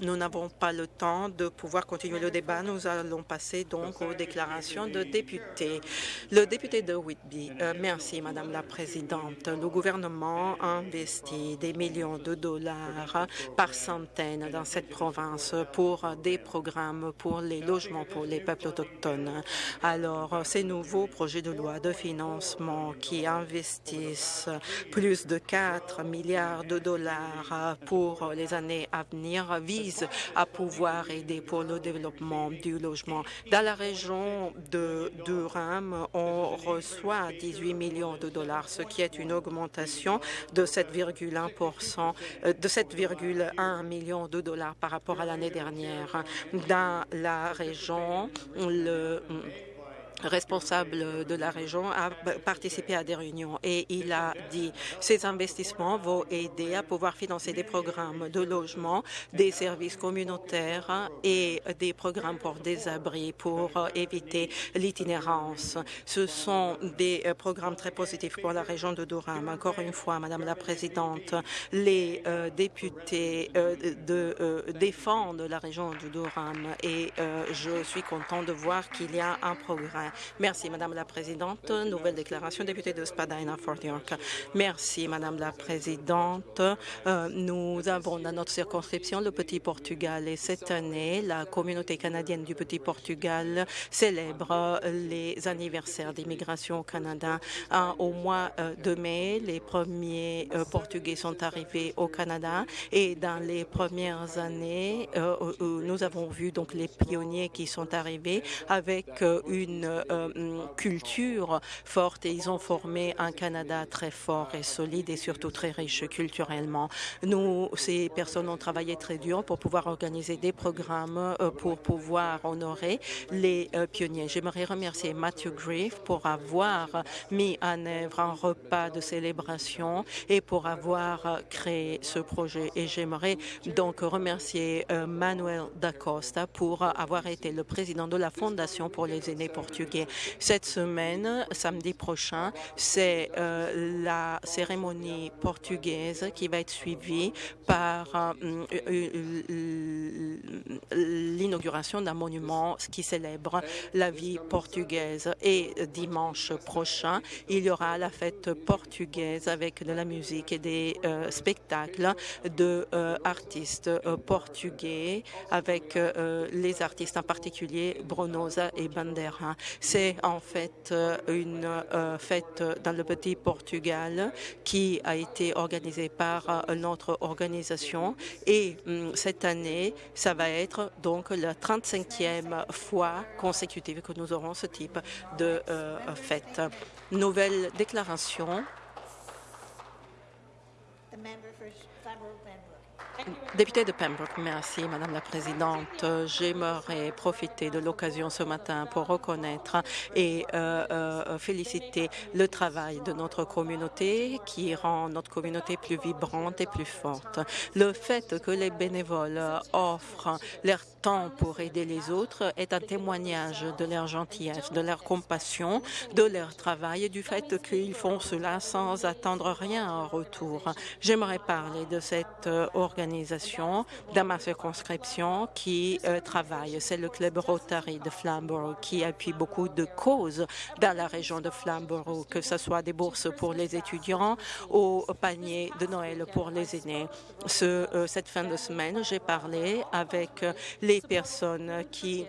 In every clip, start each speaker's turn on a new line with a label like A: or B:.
A: nous n'avons pas le temps de pouvoir continuer le débat. Nous allons passer donc aux déclarations de députés. Le député de Whitby, euh, merci Madame la Présidente. Le gouvernement investit des millions de dollars par centaines dans cette province pour des programmes pour les logements pour les peuples autochtones. Alors, ces nouveaux projets de loi de financement qui investissent plus de 4 milliards de dollars pour les années à venir à pouvoir aider pour le développement du logement. Dans la région de Durham, on reçoit 18 millions de dollars, ce qui est une augmentation de 7,1 euh, de 7,1 millions de dollars par rapport à l'année dernière. Dans la région, le responsable de la région a participé à des réunions et il a dit ces investissements vont aider à pouvoir financer des programmes de logement, des services communautaires et des programmes pour des abris pour éviter l'itinérance. Ce sont des euh, programmes très positifs pour la région de Durham. Encore une fois, Madame la Présidente, les euh, députés euh, de, défendent la région de Durham et je suis content de voir qu'il y a un progrès. Merci, Madame la Présidente. Nouvelle déclaration, député de Spadina, Fort York. Merci, Madame la Présidente. Euh, nous avons dans notre circonscription le Petit Portugal et cette année, la communauté canadienne du Petit Portugal célèbre les anniversaires d'immigration au Canada. au mois euh, de mai, les premiers euh, Portugais sont arrivés au Canada et dans les premières années, nous avons vu donc les pionniers qui sont arrivés avec une euh, culture forte et ils ont formé un Canada très fort et solide et surtout très riche culturellement. Nous, ces personnes ont travaillé très dur pour pouvoir organiser des programmes euh, pour pouvoir honorer les euh, pionniers. J'aimerais remercier Matthew Griff pour avoir mis en œuvre un repas de célébration et pour avoir créé ce projet. Et j'aimerais donc remercier Manuel da Costa pour avoir été le président de la Fondation pour les aînés portugais cette semaine, samedi prochain, c'est euh, la cérémonie portugaise qui va être suivie par euh, l'inauguration d'un monument qui célèbre la vie portugaise. Et dimanche prochain, il y aura la fête portugaise avec de la musique et des euh, spectacles de artistes portugais avec les artistes en particulier Brunosa et Bandera. C'est en fait euh, une euh, fête dans le petit Portugal qui a été organisée par euh, notre organisation et hum, cette année, ça va être donc la 35e fois consécutive que nous aurons ce type de fête. Nouvelle déclaration. Député de Pembroke, merci Madame la Présidente. J'aimerais profiter de l'occasion ce matin pour reconnaître et euh, euh, féliciter le travail de notre communauté qui rend notre communauté plus vibrante et plus forte. Le fait que les bénévoles offrent leur temps pour aider les autres est un témoignage de leur gentillesse, de leur compassion, de leur travail et du fait qu'ils font cela sans attendre rien en retour. J'aimerais parler de cette organisation dans ma circonscription qui euh, travaille. C'est le club Rotary de Flamborough qui appuie beaucoup de causes dans la région de Flamborough, que ce soit des bourses pour les étudiants ou panier de Noël pour les aînés. Ce, euh, cette fin de semaine, j'ai parlé avec les personnes qui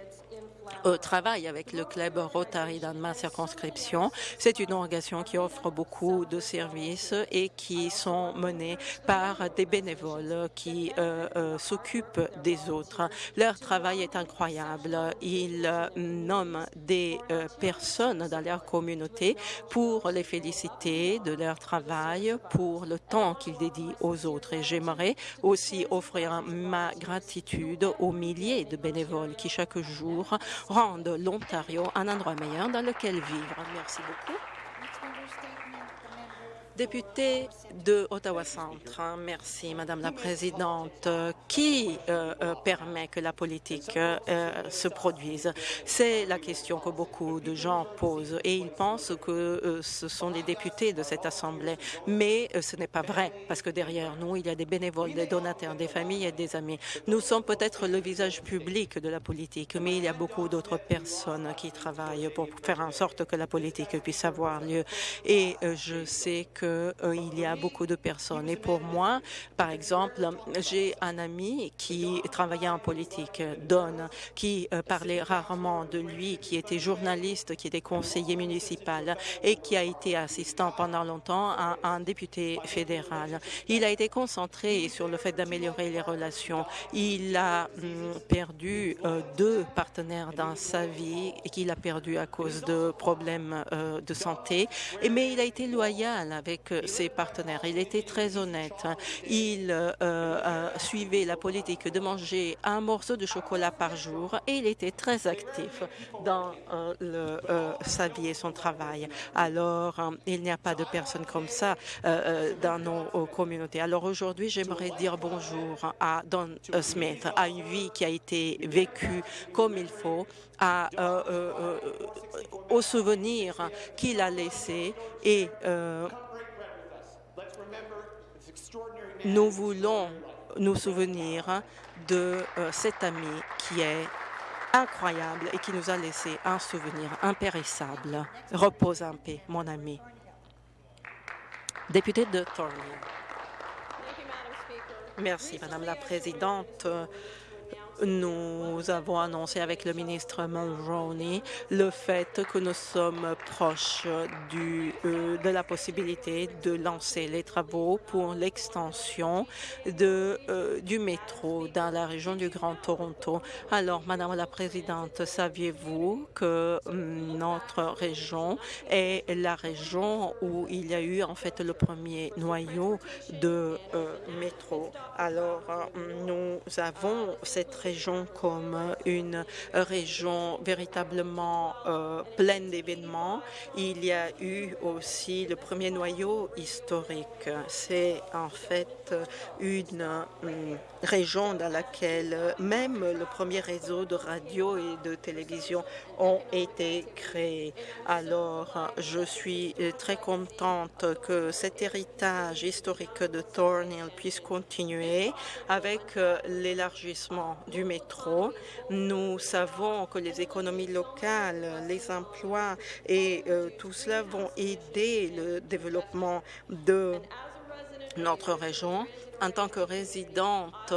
A: euh, travaille avec le club Rotary dans ma circonscription. C'est une organisation qui offre beaucoup de services et qui sont menés par des bénévoles qui euh, euh, s'occupent des autres. Leur travail est incroyable. Ils nomment des personnes dans leur communauté pour les féliciter de leur travail, pour le temps qu'ils dédient aux autres. Et j'aimerais aussi offrir ma gratitude aux milliers de bénévoles qui chaque jour rendent l'Ontario un endroit meilleur dans lequel vivre. Merci beaucoup. Député de Ottawa-Centre, merci Madame la Présidente. Qui euh, euh, permet que la politique euh, se produise? C'est la question que beaucoup de gens posent et ils pensent que ce sont les députés de cette Assemblée. Mais ce n'est pas vrai parce que derrière nous, il y a des bénévoles, des donateurs, des familles et des amis. Nous sommes peut-être le visage public de la politique, mais il y a beaucoup d'autres personnes qui travaillent pour faire en sorte que la politique puisse avoir lieu. Et je sais que qu'il euh, y a beaucoup de personnes. Et pour moi, par exemple, j'ai un ami qui travaillait en politique, Don, qui euh, parlait rarement de lui, qui était journaliste, qui était conseiller municipal et qui a été assistant pendant longtemps à un député fédéral. Il a été concentré sur le fait d'améliorer les relations. Il a hum, perdu euh, deux partenaires dans sa vie et qu'il a perdu à cause de problèmes de santé. Mais il a été loyal avec avec ses partenaires. Il était très honnête. Il euh, euh, suivait la politique de manger un morceau de chocolat par jour et il était très actif dans euh, le, sa vie et son travail. Alors, il n'y a pas de personnes comme ça dans nos communautés. Alors aujourd'hui, j'aimerais dire bonjour à Don Smith, à une vie qui a été vécue comme il faut, à, au souvenir qu'il a laissé et nous voulons nous souvenir de euh, cet ami qui est incroyable et qui nous a laissé un souvenir impérissable. Repose en paix, mon ami. Député de Thornhill. Merci, Madame la Présidente. Nous avons annoncé avec le ministre Mulroney le fait que nous sommes proches euh, de la possibilité de lancer les travaux pour l'extension euh, du métro dans la région du Grand Toronto. Alors, Madame la Présidente, saviez-vous que notre région est la région où il y a eu en fait le premier noyau de euh, métro? Alors, nous avons cette région comme une région véritablement euh, pleine d'événements. Il y a eu aussi le premier noyau historique. C'est en fait une euh, région dans laquelle même le premier réseau de radio et de télévision ont été créés. Alors, je suis très contente que cet héritage historique de Thornhill puisse continuer avec euh, l'élargissement du métro. Nous savons que les économies locales, les emplois et euh, tout cela vont aider le développement de notre région. En tant que résidente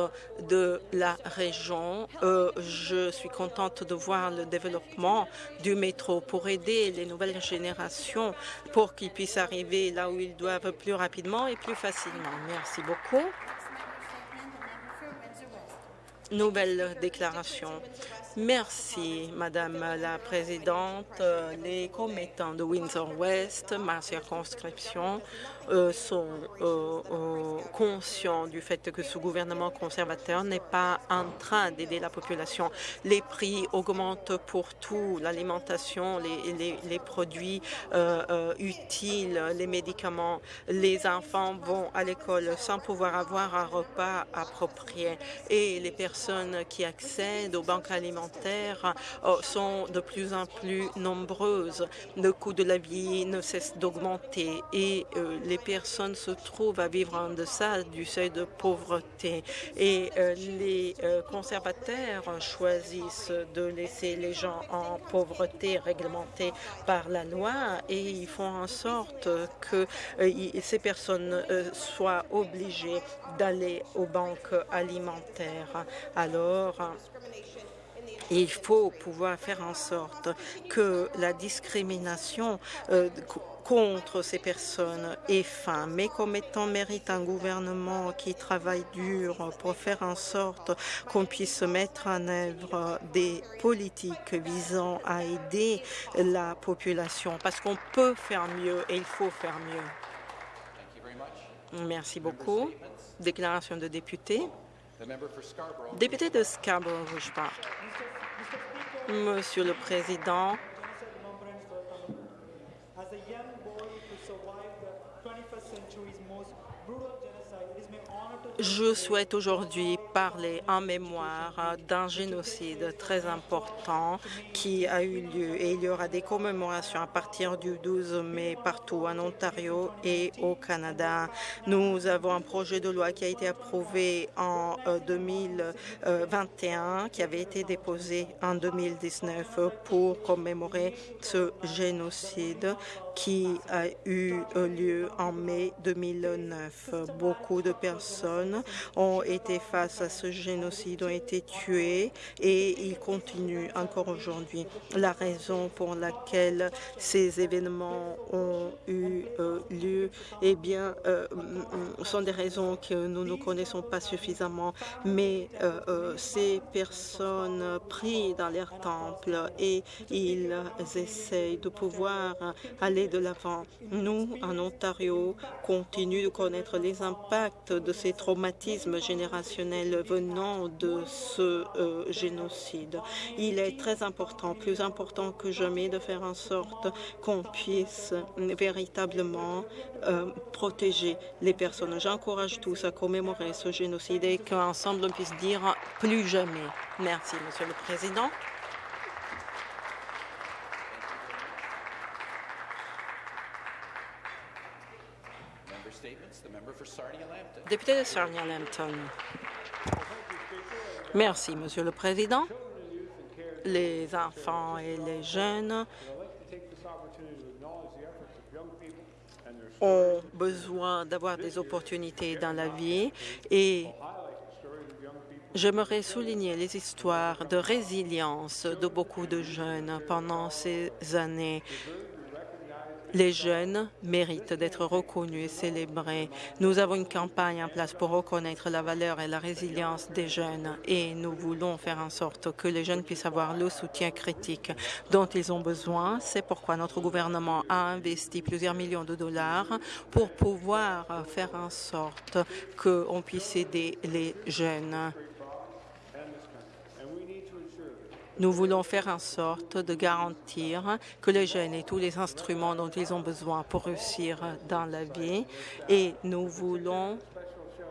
A: de la région, euh, je suis contente de voir le développement du métro pour aider les nouvelles générations pour qu'ils puissent arriver là où ils doivent plus rapidement et plus facilement. Merci beaucoup. Nouvelle déclaration. Merci, Madame la Présidente. Les commettants de Windsor-West, ma circonscription, euh, sont euh, euh, conscients du fait que ce gouvernement conservateur n'est pas en train d'aider la population. Les prix augmentent pour tout, l'alimentation, les, les, produits utiles, les médicaments. Les enfants vont à l'école sans pouvoir avoir un repas approprié et les personnes qui accèdent aux banques alimentaires sont de plus en plus nombreuses. Le coût de la vie ne cesse d'augmenter et les les personnes se trouvent à vivre en deçà du seuil de pauvreté et euh, les euh, conservateurs choisissent de laisser les gens en pauvreté réglementée par la loi et ils font en sorte que euh, ces personnes soient obligées d'aller aux banques alimentaires. Alors, il faut pouvoir faire en sorte que la discrimination contre ces personnes et fin. Mes commettants méritent un gouvernement qui travaille dur pour faire en sorte qu'on puisse mettre en œuvre des politiques visant à aider la population parce qu'on peut faire mieux et il faut faire mieux. Merci beaucoup. Déclaration de député. Député de Scarborough-Rouge Monsieur le Président, Je souhaite aujourd'hui parler en mémoire d'un génocide très important qui a eu lieu et il y aura des commémorations à partir du 12 mai partout en Ontario et au Canada. Nous avons un projet de loi qui a été approuvé en 2021, qui avait été déposé en 2019 pour commémorer ce génocide qui a eu lieu en mai 2009. Beaucoup de personnes ont été face à ce génocide, ont été tuées et ils continuent encore aujourd'hui. La raison pour laquelle ces événements ont eu euh, lieu, eh bien, euh, sont des raisons que nous ne connaissons pas suffisamment, mais euh, ces personnes prient dans leurs temples et ils essayent de pouvoir aller de l'avant. Nous, en Ontario, continuons de connaître les impacts de ces traumatismes générationnels venant de ce euh, génocide. Il est très important, plus important que jamais, de faire en sorte qu'on puisse véritablement euh, protéger les personnes. J'encourage tous à commémorer ce génocide et qu'ensemble on puisse dire plus jamais. Merci, Monsieur le Président. Député de Sarnia-Lambton. Merci, Monsieur le Président. Les enfants et les jeunes ont besoin d'avoir des opportunités dans la vie et j'aimerais souligner les histoires de résilience de beaucoup de jeunes pendant ces années les jeunes méritent d'être reconnus et célébrés. Nous avons une campagne en place pour reconnaître la valeur et la résilience des jeunes et nous voulons faire en sorte que les jeunes puissent avoir le soutien critique dont ils ont besoin. C'est pourquoi notre gouvernement a investi plusieurs millions de dollars pour pouvoir faire en sorte qu'on puisse aider les jeunes. Nous voulons faire en sorte de garantir que les jeunes aient tous les instruments dont ils ont besoin pour réussir dans la vie et nous voulons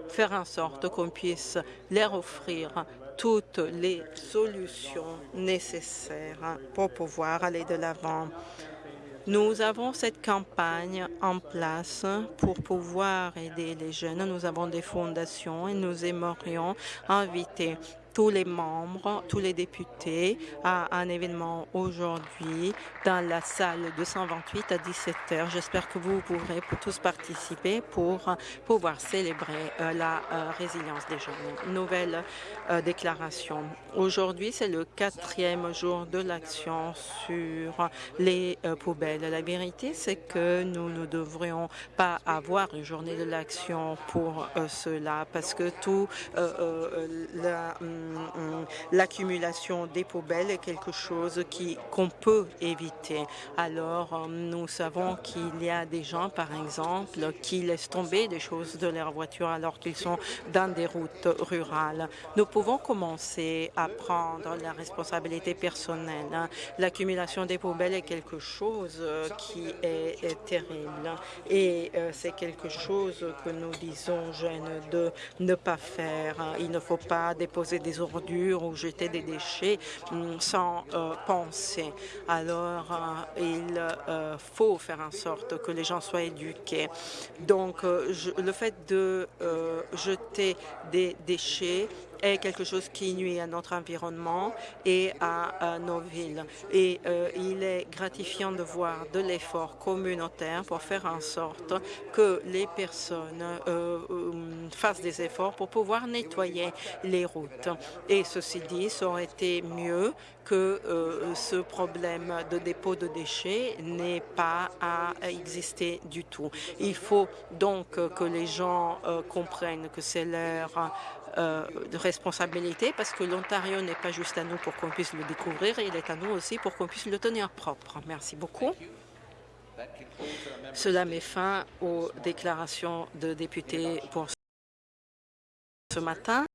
A: faire en sorte qu'on puisse leur offrir toutes les solutions nécessaires pour pouvoir aller de l'avant. Nous avons cette campagne en place pour pouvoir aider les jeunes. Nous avons des fondations et nous aimerions inviter tous les membres, tous les députés à un événement aujourd'hui dans la salle 228 à 17 heures. J'espère que vous pourrez tous participer pour pouvoir célébrer euh, la euh, résilience des jeunes. Nouvelle euh, déclaration. Aujourd'hui, c'est le quatrième jour de l'action sur les poubelles. La vérité, c'est que nous ne devrions pas avoir une journée de l'action pour cela parce que tout la hum, l'accumulation des poubelles est quelque chose qu'on peut éviter. Alors, euh, nous savons qu'il y a des gens, par exemple, qui laissent tomber des choses de leur voiture alors qu'ils sont dans des routes rurales. Nous pouvons commencer à prendre la responsabilité personnelle. L'accumulation des poubelles est quelque chose euh, qui est, terrible et euh, c'est quelque chose que nous disons jeunes de ne pas faire. Il ne faut pas déposer des ordures ou jeter des déchets mm, sans euh, penser. Alors, euh, il euh, faut faire en sorte que les gens soient éduqués. Donc, le fait de jeter des déchets est quelque chose qui nuit à notre environnement et à, nos villes. Et euh, il est gratifiant de voir de l'effort communautaire pour faire en sorte que les personnes euh, euh, fassent des efforts pour pouvoir nettoyer les routes. Et ceci dit, ça aurait été mieux que ce problème de dépôt de déchets n'ait pas à exister du tout. Il faut donc que les gens comprennent que c'est leur euh, de responsabilité parce que l'Ontario n'est pas juste à nous pour qu'on puisse le découvrir, il est à nous aussi pour qu'on puisse le tenir propre. Merci beaucoup. Cela met fin aux déclarations de députés pour ce matin.